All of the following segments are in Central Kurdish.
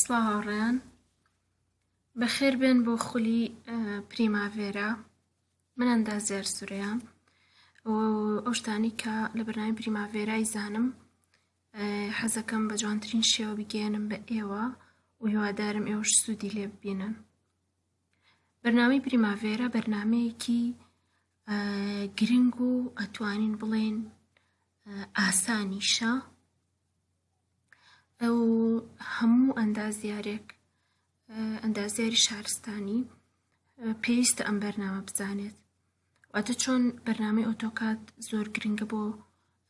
سڵاو هاوڕێیان بەخێر بێن بۆ خولی پریماڤێرا من ئەندازیار سورەیە ئەو شتانی کە لە بەرنامی پریماڤێرای زانم حەزەکەم بە جوانترین شێوە بگەێنم بە ئێوە و هیوادارم ئێوەش سوودی لێ ببینن بەرنامی پریماڤێرا بەرنمەیەکی گرنگ و ئەتوانین بڵێن ئاسانیشە ئەو هەموو ئەندازیارێک ئەندازیاری شارستانی پێویستە ئەم بەرنامە بزانێت واتە چۆن بەرنامەی ئۆتۆکات زۆر گرنگە بۆ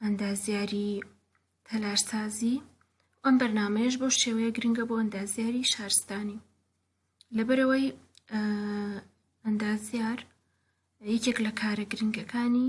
ئەندازیاری تەلارسازی ئەم بەرنمەیەش بۆ شێوەیە گرنگە بۆ ئەندازیاری شارستانی لەبەرەوەی ئەندازیار یەکێک لە کارە گرنگەکانی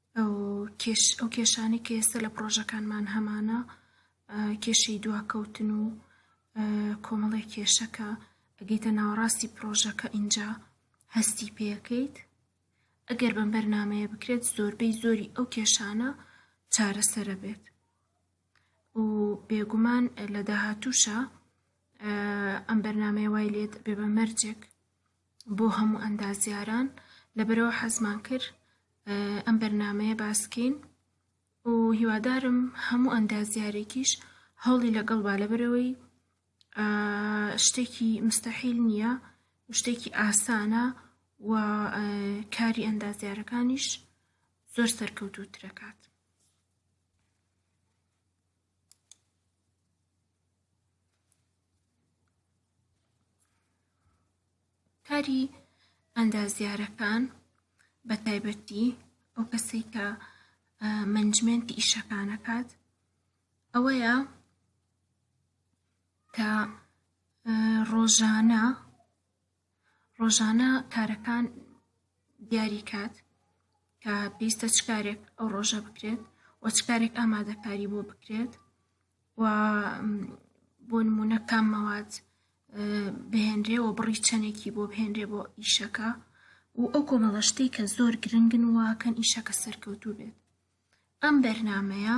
ئەو کێش ئەو کێشانەی کە ئێستا لە پڕۆژەکانمان هەمانە کێشەی دواکەوتن و کۆمەڵی کێشەکە ئەگەیتە ناوەڕاستی پرۆژەکە ئینجا هەستی پێەکەیت ئەگەر بەم بەرنمەیە بکرێت زۆربەی زۆری ئەو کێشانە چارەسەرە بێت و بێگومان لە داهاتووشە ئەم بەرنمەیە وای لێت بێ بە مەرجێک بۆ هەموو ئەندازیاران لەبەرەوە حەزمان کرد ئەم بەرنمەیە باسکەین و هیوادارم هەموو ئەندازیارێکیش هەوڵی لەگەڵ با لەبەرەوەی شتێکی مستەحیل نییە شتێکی ئاسانە و کاری ئەندازیارەکانیش زۆر سەرکەوتوترەکات کاری ئەندازیارەکان بە تایبەتی ئەو کەسەی کە منجمنتی ئیشەکانەکات ئەوەیە کە ڕۆژانە ڕۆژانە کارەکان دیاری کات کە پێویستە چ کارێک ئەو ڕۆژە بکرێت و چ کارێک ئامادەکاری بۆ بکرێت و بۆ نمونە کام مەواد بهێنرێ و بڕی چەندێکی بۆ بهێنرێ بۆ ئیشەکە و ئەو کۆمەڵە شتەی کە زۆر گرنگن واکەن ئیشەکە سەرکەوتوو بێت ئەم بەرنمەیە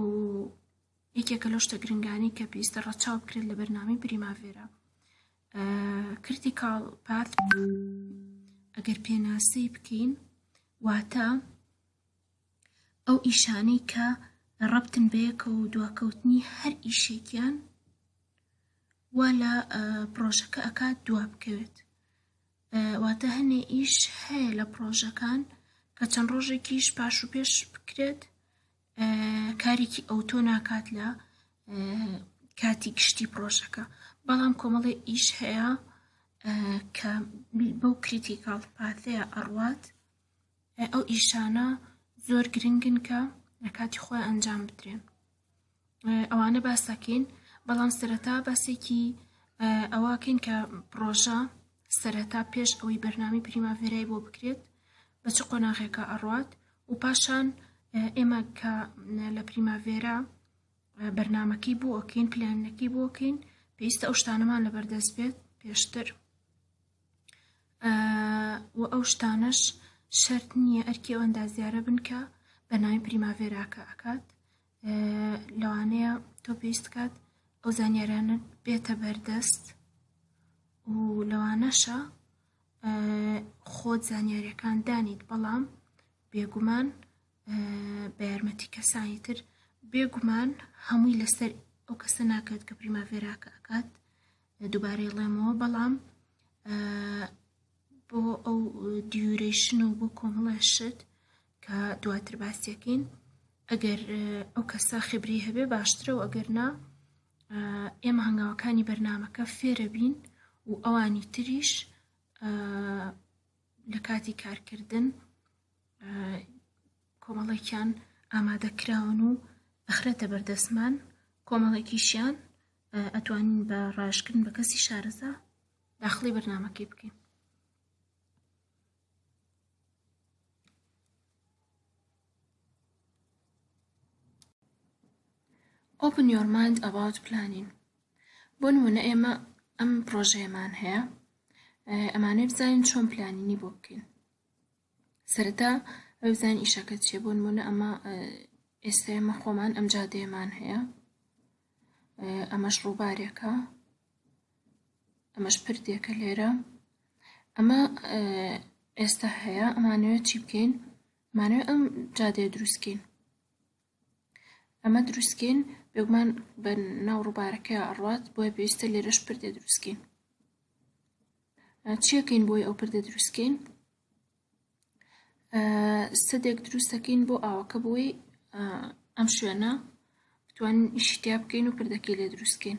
و یەکێکە لەو شتە گرنگانی کە پێویستە ڕەچاو بکرێت لە بەرنامەی بریماڤێرا کریتیکاڵ پات ئەگەر پێناسەی بکەین واتە ئەو ئیشانەی کە ڕبتن بەیەکە و دواکەوتنی هەر ئیشێکیان وا لە پرۆژەکە ئەکات دوا بکەوێت واتە هەنێ ئیش هەیە لە پڕۆژەکان کە چەند ڕۆژێکیش پاش و پێش بکرێت کارێکی ئەوتۆ ناکات لە کاتی گشتی پرۆژەکە بەڵام کۆمەڵی ئیش هەیە کە بەو کریتیکاڵ پاتەیە ئەڕوات ئەو ئیشانە زۆر گرنگن کە لە کاتی خۆی ئەنجام بدرێن ئەوانە باس دەکەین بەڵام سەرەتا باسێکی ئەوەکەین کە پرۆژە سەرەتا پێش ئەوەی بەرنامی پریماڤێرای بۆ بکرێت بە چ قۆناغێکە ئەڕات و پاشان ئێمە کە لە پریماڤێرا بەرنمەکەی بۆ ئۆکەین پلانەکەی بۆکەین پێویستە ئەو شتانەمان لەبەردەست بێت پێشتر و ئەو شتانەش شەرت نییە ئەرکی ئەو ئەندازیارە بن کە بە ناوی پریماڤێراکە ئەکات لەوانەیە تۆ پێویست کات ئەو زانیارانە بێتە بەردەست و لەوانەشە خۆت زانیارەکان دانیت بەڵام بێگومان بە یارمەتی کەسانی تر بێگومان هەمووی لەسەر ئەو کەسە ناکات کە پریماڤێراکە ئەکات دووبارەی ڵێمەوە بەڵام بۆ ئەو دیورەیشن و بۆ کۆمەڵە شت کە دواتر باسیەکەین ئەگەر ئەو کەسە خبری هەبێ باشترە و ئەگەر نا ئێمە هەنگاوەکانی بەرنمەکە فێرە بین و ئەوانی تریش لە کاتی کارکردن کۆمەڵێکیان ئامادە کراون و ئەخرێتە بەردەستمان کۆمەڵێکیشیان ئەتوانین بە ڕاشکردن بە کەسی شارەزا داخلی بەرنمەکەی بکەین Open your mind about planning بۆ نمونە ئێمە ئەم پرۆژەیەمان هەیە ئەمانەی بزانین چۆن پلانینی بۆ بکەین سەرەتا ئەوێ بزانین ئیشەکە چیە بۆ نمونە ئەمە ئێستا ئێمە خۆمان ئەم جادەیەمان هەیە ئەمەش ڕووبارێکە ئەمەش پردێکە لێرە ئەمە ئێستا هەیە ئەمانەوێت چی بکەین مانەوێت ئەم جادێ دروستکەین ئەمە دروستکەین بێگومان بە ناو ڕووبارەکە ئەڕوات بۆیە پێویستە لێرەش پردێ دروستکەین چیەکەین بۆی ئەو پردە دروستکەین سەدێک دروست دەکەین بۆ ئاوەکە بۆی ئەم شوێنە بتوانین ئیشی تیا بکەین و پردەکەی لێ دروستکەین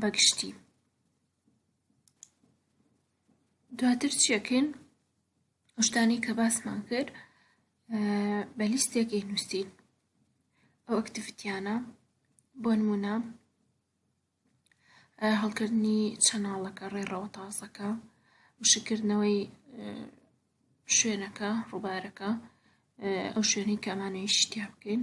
بە گشتی دواتر چیەکەین شتانی کە باسمان کرد بە لیستێکی نووسین ئەو ئەکتیفیتیانە بۆ نمونە هەڵکردنی چەناڵەکە ڕێڕەوە تازەکە وشکردنەوەی شوێنەکە ڕووبارەکە ئەو شوێنی کەمانەوەی شتیا بکەین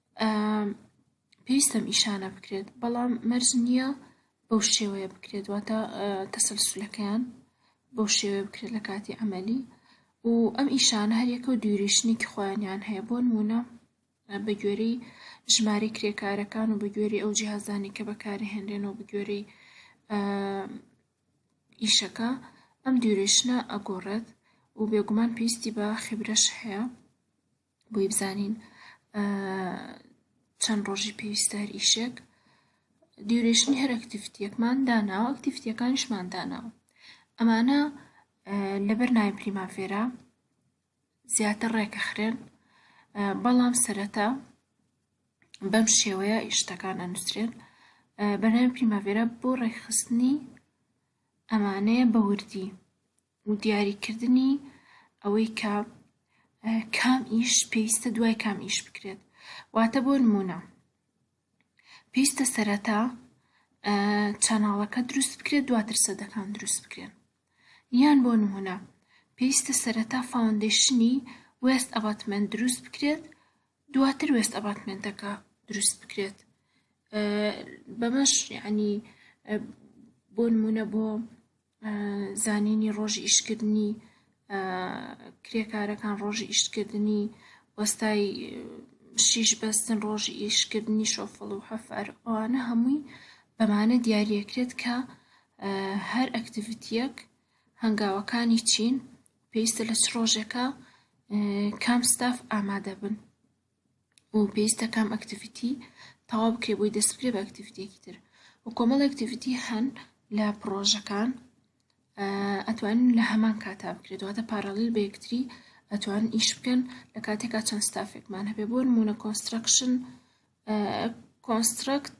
پێویستەم ئیشانە بکرێت بەڵام مەرج نییە بەو شێوەیە بکرێت واتە تەسەلسولەکەیان بەو شێوەیە بکرێت لە کاتی ئەمەلی و ئەم ئیشانە هەریەکە و دووریشنێکی خۆیانیان هەیە بۆ نمونە بە گوێری ژماری کرێکارەکان و بە گوێری ئەو جیهازانی کە بەکارهێنرێن و بگوێری ئیشەکە ئەم دوورێشنە ئەگۆڕێت و بێگومان پێویستی بە خیبرەش هەیە بۆی بزانین چەند ڕۆژی پێویستە هەر ئیشێک دیورێشنی هەر ئەکتیفتیەکمان داناوە ئەکتیفتیەکانیشمان داناوە ئەمانە لەبەر ناوی پریمافێرا زیاتر ڕێکەخرێن بەڵام سەرەتا بەم شێوەیە ئیشتەکان ئەنووسرێن بەناوی پریماڤێرا بۆ ڕێکخستنی ئەمانەیە بە وردی و دیاریکردنی ئەوەی کە کام ئیش پێویستە دوای کام ئیش بکرێت واتە بۆ نمونە پێویستە سەرەتا چەناڵەکە دروست بکرێت دواتر سەدەکان دروست بکرێن یان بۆ نمونە پێویستە سەرەتا فاوندێشنی وێست ئەباتمنت دروست بکرێت دواتر وێست ئەباتمنتەکە دروست بکرێت بەمەش ینی بۆ نمونە بۆ زانینی ڕۆژی ئیشکردنی کرێکارەکان ڕۆژی ئیشکردنی وەستای شیش بەستن ڕۆژی ئیشکردنی شۆفڵ و حەفەر ئەوانە هەمووی بەمانە دیارەکرێت کە هەر ئەکتیڤیتیەک هەنگاوەکانی چین پێویستە لە چ ڕۆژێکە کام ستاف ئامادە بن و پێویستە کام ئەکتیڤیتی تەواو بکرێ بۆی دەست بکرێ بە ئەکتیڤیتێکی تر و کۆمەڵ ئەکتیڤیتی هەن لە پڕۆژەکان ئەتوانین لە هەمان کاتا بکرێت دواتە پارالل بە یەکتری ئەتوان ئیش بکەن لە کاتێکا چەند ستافێکمان هەبێ بۆ نمونە کۆنسترکشن کۆنسترکت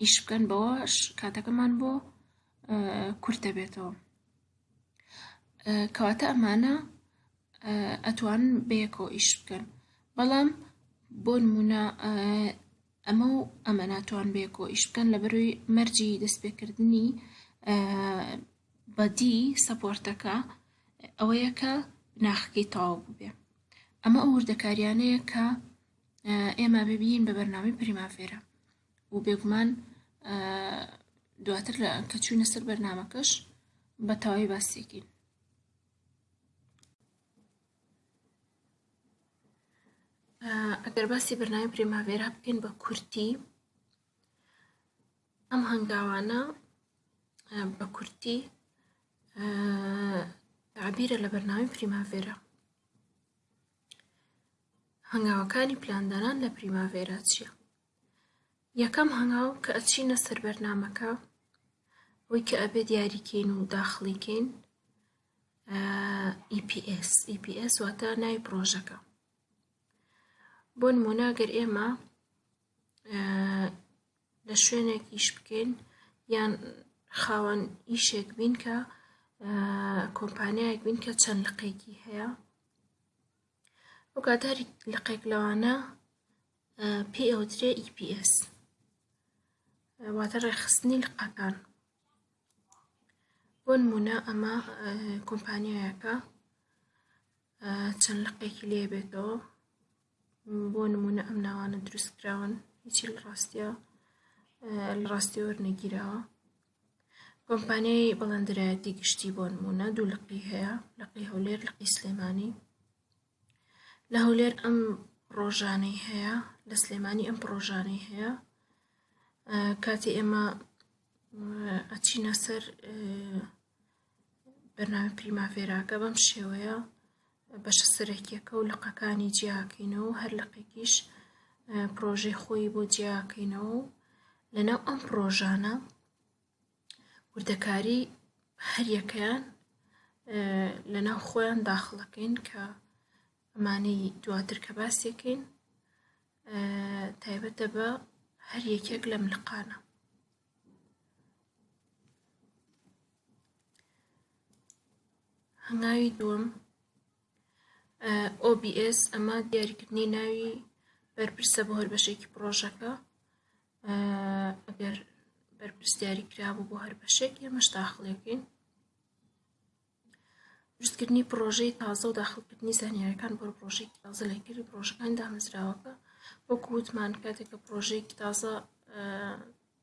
ئیش بکەن بەوەش کاتەکەمان بۆ کورت دەبێتەوە کەواتە ئەمانە ئەتوان بەیەکەوە ئیش بکەن بەڵام بۆ نمونە ئەمە و ئەمە ناتوان بەیەکەوە ئیش بکەن لە بەروی مەرجی دەستپێکردنی بەدی سەپۆرتەکە ئەوەیە کە ناخەکەی تەواو ببێ ئەمە ئەو وردەکاریانەیە کە ئێمە ببیین بە بەرنامی پریمافێرە و بێگومان دواتر لە کە چوینە سەر بەرنمەکەش بە تەواوی باسیەکەین ئەگەر باسی بەرنامی پرێماڤێرا بکەین بە کورتی ئەم هەنگاوانە بە کورتی عبیرە لە بەرنامی پریماڤێرا هەنگاوەکانی پلاندانان لە پریماڤێرا چییە یەکەم هەنگاو کە ئەچینە سەر بەرنامەکە ئەوەی کە ئەبێ دیاری کەین و داخڵی کەین EPS EPS واتە ناوی پرۆژەکە بۆ نمونە گەر ئێمە لە شوێنێک ئیش بکەین یان خاوەن ئیشێک بین کە کۆمپانیایەک بین کە چەند لقێکی هەیە ئەو کاتاری لقێک لەوانە پێی ئەوترێ EPS واتە ڕێخستنی لقەکان بۆ نمونە ئەمە کۆمپانیایەکە چەند لقێکی لێ بێتەوە بۆ نمونە ئەم ناوانە دروستکراون هیچی لە ڕاستە لە ڕاستی وەرنەگیراوە کۆمپانیای بەڵندرایەتی گشتی بۆ نمونە دوو لقی هەیە لقی هەولێر لقی سلێمانی لە هەولێر ئەم ڕۆژانەی هەیە لە سلێمانی ئەم پرۆژانەی هەیە کاتی ئێمە ئەچینە سەر بەناوی پریماڤێراکە بەم شێوەیە بەشە سەرەکیەکە و لقەکانی جیاکەینەوە و هەر لقێکیش پرۆژەی خۆی بۆ جیاکەینەوە و لەناو ئەم پرۆژانە وردەکاری هەریەکەیان لە ناو خۆیان داخڵەکەین کە ئەمانەی دواتر کە باسیەکەین تایبەتە بە هەر یەکێک لەم لقانە هەنگاوی دووەم OBS ئەمە دیاریکردنی ناوی بەرپرسە بۆ هەر بەشێکی پرۆژەکە ئەگەر بەرپرس دیاری کرابوو بۆ هەر بەشێک ئێمەش داخلێکین دروستکردنی پرۆژەی تازە و داخلکردنی زانیارەکان بۆ پرۆژێکی تازە لەکردی پرۆژەکان دامەزراوەکە وەکو وتمان کاتێکە پرۆژێکی تازە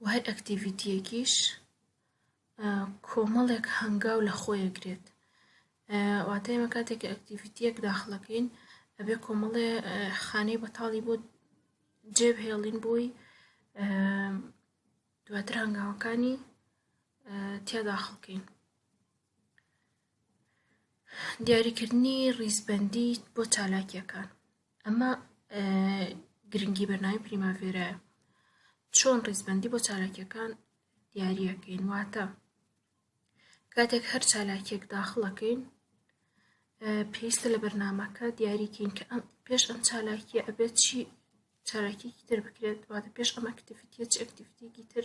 و هەر ئەکتیڤیتیەکیش کۆمەڵێک هەنگاو لە خۆیەگرێت واتە ئێمە کاتێک ئەکتیڤیتیەک داخڵەکەین ئەبێ کۆمەڵێ خانەی بەتاڵی بۆ جێبهێڵین بۆی دواتر هەنگاوەکانی تیا داخڵکەین دیاریکردنی ڕیزبەندی بۆ چالاکیەکان ئەمە گرنگی بەرناوی پریماڤێرایە چۆن ڕیزبەندی بۆ چالاکیەکان دیاریەکەین واتە کاتێک هەر چالاکیەک داخڵەکەین پێویستە لە بەرنمەکە دیاریکەین کە ئەم پێش ئەم چالاکیە ئەبێت چی چالاکیەکی تر بکرێت واتە پێش ئەم ئەکتیفیتە چ ئەکتیفیتێکی تر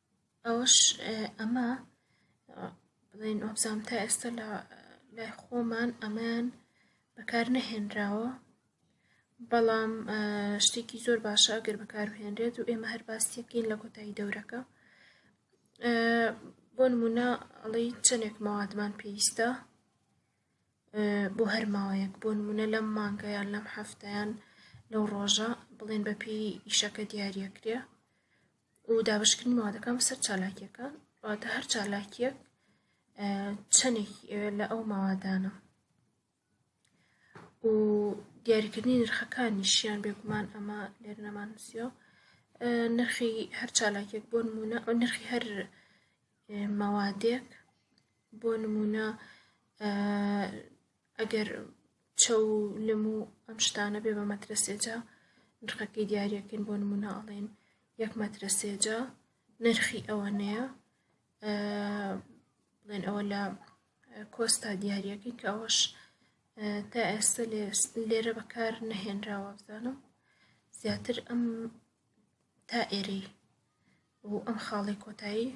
ئەوەش ئەمە بڵێن ئۆبزام تا ئێستا لە لای خۆمان ئەمان بەکار نەهێنراوە بەڵام شتێکی زۆر باشە ئەگەر بەکارهێنرێت و ئێمە هەر باستیەکەین لە کۆتایی دەورەکە بۆ نمونە ئەڵی چەندێک مەوادمان پێویستە بۆ هەر ماوەیەک بۆ نمونە لەم مانگە یان لەم هەفتەیان لەو ڕۆژە بڵێن بە پێی ئیشەکە دیارەکرێ و دابشکردنی مادەکان بەسەر چالاکیەکان واتە هەر چالاکیەک چەندێک لە ئەو ماوادانە و دیاریکردنی نرخەکانیشیان بێگومان ئەمە لێر نەمانسیۆ نرخی هەر چالاکێک بۆ نمونە ئەو نرخی هەر مەوادێک بۆ نمونە ئەگەر چەو و لم و ئەم شتانە بێ بە مەترەسێجا نرخەکەی دیارەکەین بۆ نمونە ئەڵێن یەک مەترەسێجا نرخی ئەوەنەیە بڵێن ئەوە لە کۆستا دیارەکەی کە ئەوەش تا ئێستا لێرە بەکار نەهێنراوە بزانم زیاتر ئەم تا ئێرەی و ئەم خاڵی کۆتایی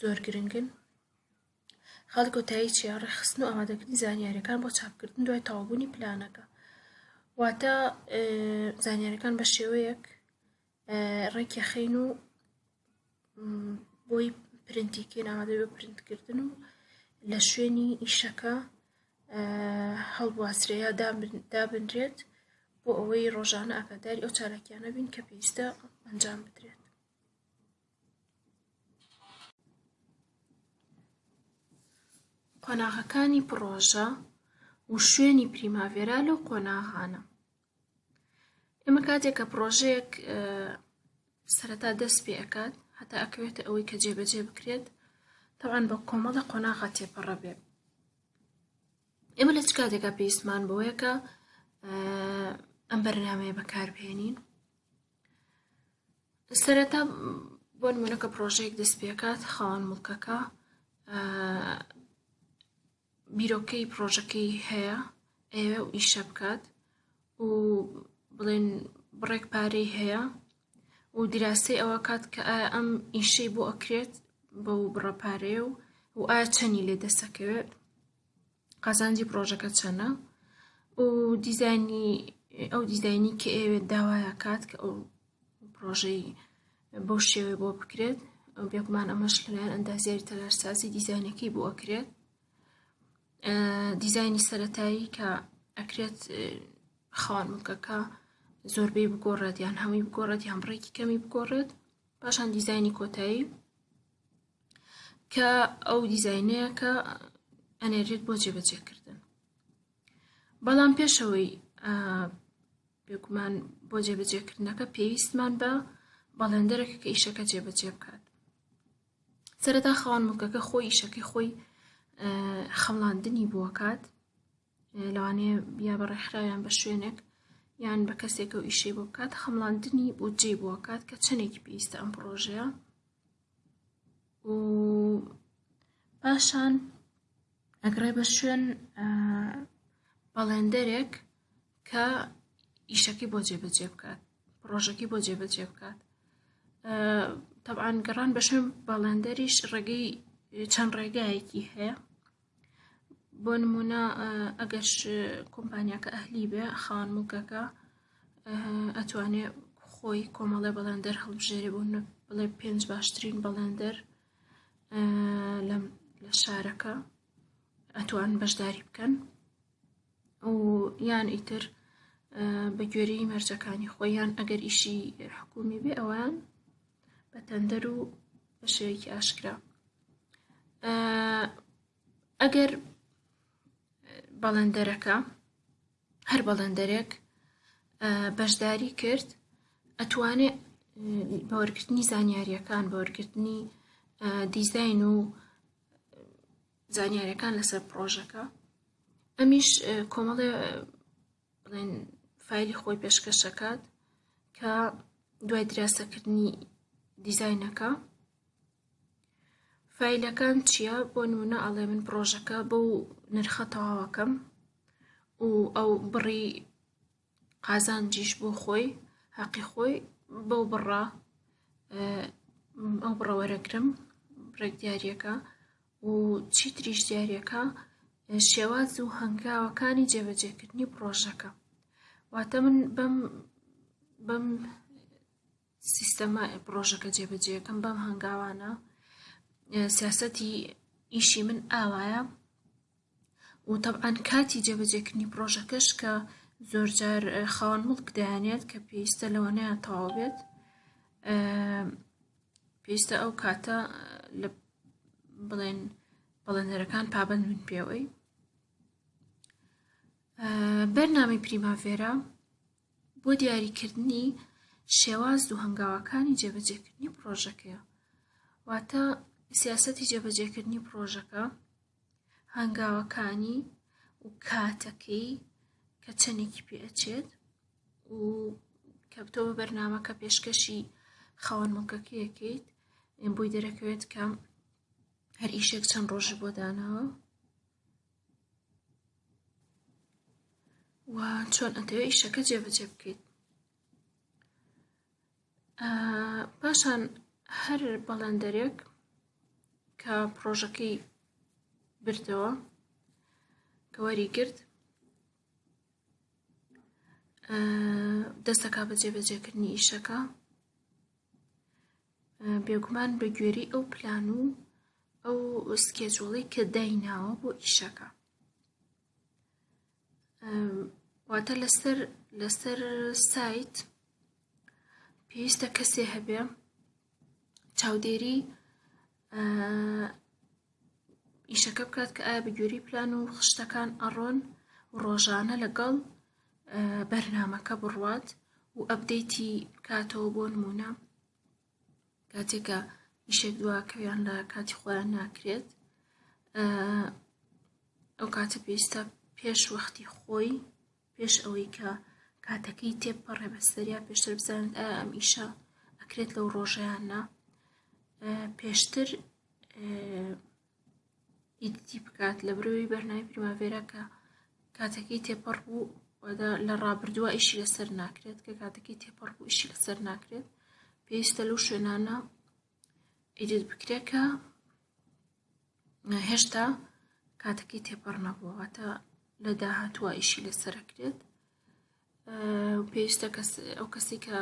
زۆر گرنگن خاڵی کۆتایی چیە ڕێخستن و ئامادەکردنی زانیاریەکان بۆ چاپکردن دوای تەوابوونی پلانەکە واتە زانیارەکان بە شێوەیەک ڕێکی خەین و بۆی پرنتیکەین ئامادە بە پرنتکردن و لە شوێنی ئیشەکە هەڵبواسرێ یا دابنرێت بۆ ئەوەی ڕۆژانە ئاگاداری ئەو چالاکیانە بین کە پێویستە ئەنجام بدرێت قۆناغەکانی پڕۆژە و شوێنی پریماڤێرا لەو قۆناغانە ئێمە کاتێک کە پرۆژەیەک سەرەتا دەست پێ ئەکات هەتا ئەکەوێتە ئەوەی کە جێبەجێ بکرێت تەوان بە کۆمەڵە قۆناغا تێپەڕە بێ ئێمە لە چ کاتێکا پێویستمان بەوەیەکە ئەم بەرنمەیە بەکاربهێنین سەرەتا بۆ نمونەکە پرۆژەیەک دەست پێکات خاوەن مڵکەکە بیرۆکەی پڕۆژەکەی هەیە ئەیەوێ و ئیشە بکات و بڵێن بڕێک پارەی هەیە و دیراسەی ئەوە کات کە ئایا ئەم ئیشەی بۆ ئەکرێت بەو بڕە پارەیە و و ئایا چەنی لێ دەسەکەوێت قازانجی پرۆژەکە چەنە و دیزانی ئەو دیزانی کە ئەوێت داوایە کات کە ئەو پرۆژەی بەو شێوەیە بۆ بکرێت بێگومان ئەمەش لەلایەن ئەندازیاری تەلارسازی دیزینەکەی بۆ ئەکرێت دیزانی سەتایی کە ئەکرێت خاوەن مکەکە زۆربەی بگۆڕێت یان هەمووی بگۆڕێت یان بڕێکی کەمی بگۆڕێت پاشان دیزانی کۆتایی کە ئەو دیزینەیە کە ئەنێرێت بۆ جێبەجێکردن بەڵام پێشەوەی بێگومان بۆ جێبەجێکردنەکە پێویستمان بە بەڵێندەرێک کە ئیشەکە جێبەجێ بکات سەرەتا خاوەن مڵکەکە خۆی ئیشەکەی خۆی خەڵاندنی بۆکات لەوانەیە یا بە ڕێکخراویان بە شوێنێک یان بە کەسێکە و ئیشەی بۆ بکات خەمڵاندنی بودجێ بۆکات کە چەندێکی پێویستە ئەم پرۆژەیە و پاشان ئەگڕێ بە شوێن بەڵێندەرێک کە ئیشەکەی بۆ جێبەجێ بکات پرۆژەکەی بۆ جێبەجێ بکات تەبان گەڕان بە شوێن باڵندەریش ڕێگەی چەند ڕێگایەکی هەیە بۆ نمونە ئەگەر کۆمپانیاکە ئەهلی بێ خان موکەکە ئەتوانێ خۆی کۆمەڵێ بەڵندەر هەڵبژێری بۆ بڵێ پێنج باشترین بەڵندەر لە شارەکە ئەتوان بەشداری بکەن و یان ئیتر بە گوێرەی مەرجەکانی خۆیان ئەگەر ئیشی حکومی بێ ئەوان بە تەندەر و بە شێوەیەکی ئاشکرا ئەگەر بەڵندەرەکە هەر بەڵندەرێک بەشداری کرد ئەتوانێت بە وەرگرتنی زانیاریەکان بە وەرگرتنی دیزین و زانیاریەکان لەسەر پرۆژەکە ئەمیش کۆمەڵێ بڵێن فایلی خۆی پێشکەشەکات کە دوای دراسەکردنی دیزینەکە فیلەکان چییە بۆ نمونە ئەڵێ من پرۆژەکە بەو نرخە تەواوەکەم و ئەو بڕی قازانجیش بۆ خۆی هەقی خۆی بەو بڕە ئەو بڕە وەرەگرم ڕێک دیارەکە و چیتریش دیارەکە شێواز و هەنگاوەکانی جێبەجێکردنی پرۆژەکە واتە من بەم بەم سیستەمە پرۆژەکە جێبەجێەکەم بەم هەنگاوانە سیاسەتی ئیشی من ئاوایە و تەبعەن کاتی جێبەجێکردنی پڕۆژەکەش کە زۆرجار خاوەن مڵک دەیانێت کە پێویستە لەوانەیە تەواو بێت پێویستە ئەو کاتە لە بڵێن بەڵێنەرەکان پابند من پێوەی بەرنامی پریماڤێرا بۆ دیاریکردنی شێواز و هەنگاوەکانی جێبەجێکردنی پرۆژەکەیە واتە سیاستی جێبەجێکردنی پرۆژەکە هەنگاوەکانی و کاتەکەی کە چەندێکی پێ ئەچێت و کە تۆ بە بەرنمەکە پێشکەشی خاوەن مڵکەکەیەکەیت بۆی دەرەکەوێت کەم هەر ئیشێک چەند ڕۆژی بۆ داناوە و چۆن ئەتەوێت ئیشەکە جێبەجێ بکەیت پاشان هەر بەڵێندەرێک کە پرۆژەکەی بردەوە کەوەری گرت دەستەکە بە جێبەجێکردنی ئیشەکە بێگومان بە گوێری ئەو پلان و ئەو سکێجوڵی کە دایناوە بۆ ئیشەکە واتە لەسەر لەسەر سایت پێویستە کەسێ هەبێ چاودێری ئیشەکە بکات کە ئایا بەگوێری پلان و خشتەکان ئەڕۆن و ڕۆژانە لەگەڵ بەرنمەکە بڕوات و ئەبدەیتی بکاتەوە بۆ نمونە کاتێک کە ئیشێک دواکەویان لە کاتی خۆیان ناکرێت ئەو کاتە پێویستە پێش وەختی خۆی پێش ئەوەی کە کاتەکەی تێپەڕێ بەسەریا پێشتر بزانێت ئایا ئەم ئیشە ئەکرێت لەو ڕۆژەیانە پێشتر ئیدیتی بکات لە برەوەی بەرنامی پریماڤێرا کە کاتەکەی تێپەڕ بوو لە ڕابردووە ئیشی لەسەر ناکرێت کە کاتەکەی تێپەڕ بوو ئیشی لەسەر ناکرێت پێویستە لەو شوێنانە ئیدیت بکرێت کە هێشتا کاتەکەی تێپەڕ نەبووە واتە لە داهاتوە ئیشی لەسەرکرێت پێویستە ئەو کەسی کە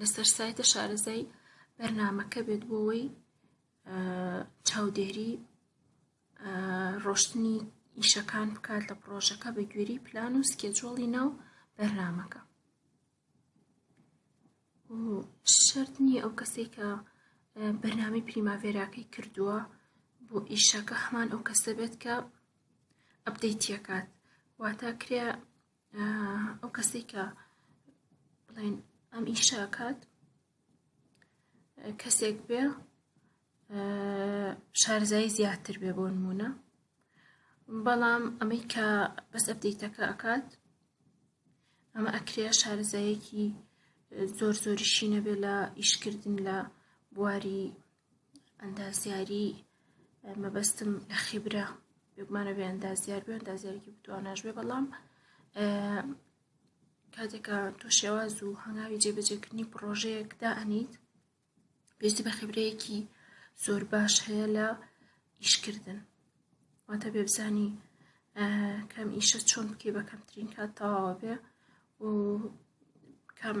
لەسەر سایتە شارەزای بەرنمەکە بێت بۆەوەی چاودێری ڕۆشتنی ئیشەکان بکات لە پرۆژەکە بە گوێری پلان و سکێجۆڵی ناو بەرنمەکە شرت نییە ئەو کەسێک کە بەرنامی پریماڤێراکەی کردووە بۆ ئیشەکە هەمان ئەو کەسە بێت کە ئەبدەیتیەکات واتە کرێ ئەو کەسی کە بڵێن ئەم ئیشاکات کەسێک بێ شارزایی زیاتر بێ بۆ نمونە بەڵام ئەمەی کە بەس ئەبدەیتەکە ئەکات ئەمە ئەکرێ شارزایەکی زۆر زۆریشی نەبێ لە ئیشکردن لە بواری ئەندازیاری مەبەستم لە خیبرە بێگومانە بێ ئەندازیار بێ ئەندازیارێکی بتواناش بێ بەڵام کاتێکە تۆ شێواز و هەنگاوی جێبەجێکردنی پرۆژەیەکدا ئەنیت پێویستی بە خبرەیەکی زۆر باش هەیە لە ئیشکردن واتە بێبزانی کەم ئیشە چۆن بکەی بە کەمترین کات تەواوە بێ و کەم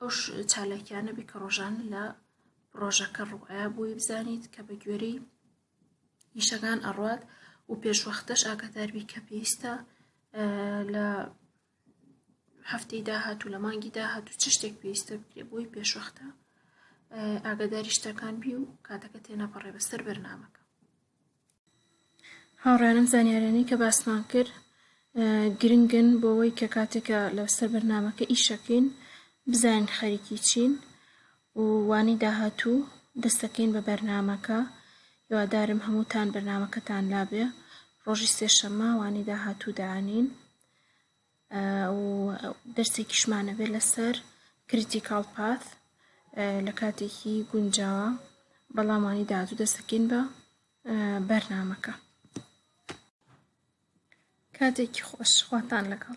ئەو چالاکیانە بی کە ڕۆژان لە ڕۆژەکە ڕوئە بۆی بزانیت کە بە گوێرەی ئیشەکان ئەڕات و پێشوەختەش ئاگاداربی کە پێویستە لە هەفتەی داهات و لە مانگی داهات و چ شتێک پێویستە بکرێ بۆی پێشوەختە ئاگاداری شتەکان بی و کاتەکە تێنەپەڕێ بەسەر بەرنمەکە هاوڕێیانم زانیاریانەی کە باسمان کرد گرنگن بۆوەی کە کاتێک کە لەسەر بەرنامەکە ئیشەکەین بزانین خەریکی چین و وانەی داهاتوو دەستەکەین بە بەرنامەکە هیوادارم هەمووتان بەرنامەکەتان لابێ ڕۆژی سێشەممە وانەی داهاتوو دانین و دەرسێکیشمان ئەبێ لەسەر کریتیکاڵ پاث لە کاتێکی گونجاوە بەڵام وانی داهاتوو دەستەکەین بە بەرنامەکە کاتێکی خۆش خواتان لەگەڵ